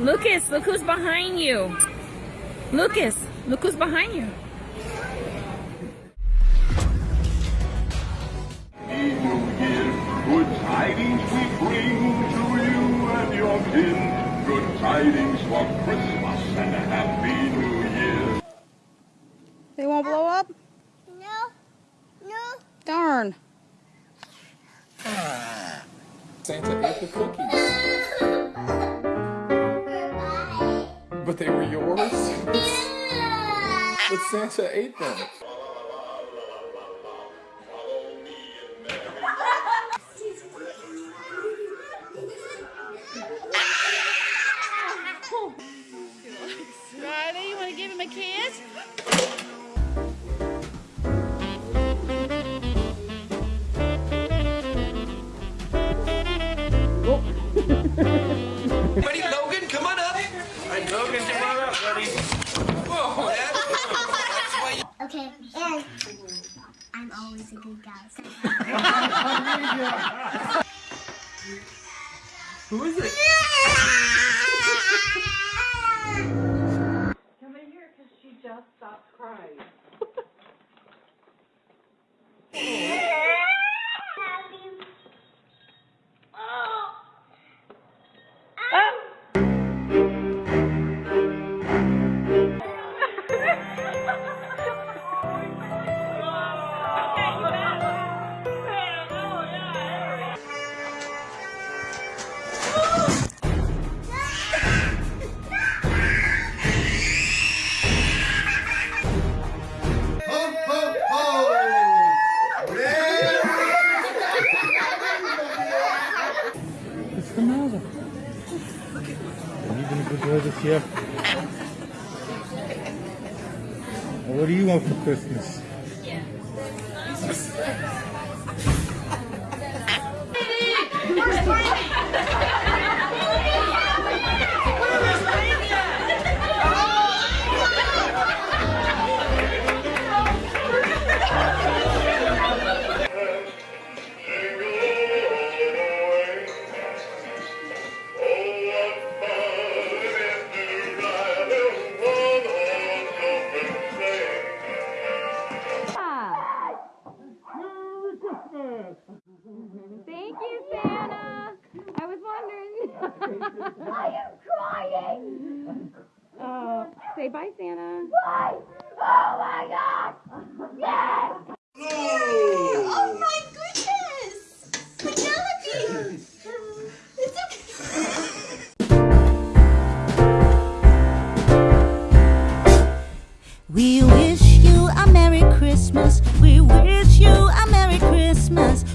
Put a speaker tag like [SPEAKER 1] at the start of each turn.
[SPEAKER 1] Lucas, look who's behind you. Lucas, look who's behind you.
[SPEAKER 2] Good tidings we bring to you and your kin. Good tidings for Christmas and a happy new year.
[SPEAKER 3] They won't blow up?
[SPEAKER 4] No. No.
[SPEAKER 3] Darn.
[SPEAKER 5] Ah, Santa ate the cookies. But they were yours? but Santa ate them.
[SPEAKER 3] Riley, you want to give him a kiss?
[SPEAKER 6] Oh. Buddy Who is it?
[SPEAKER 7] Come in here because she just stopped crying.
[SPEAKER 8] The matter? Are you gonna go this year? What do you want for Christmas?
[SPEAKER 3] Thank you, Santa. I was wondering. I am crying. Uh, say bye, Santa. Bye. Oh my God. Yes.
[SPEAKER 4] oh my goodness! Penelope! it's okay.
[SPEAKER 9] We wish you a Merry Christmas. We wish you a Merry Christmas.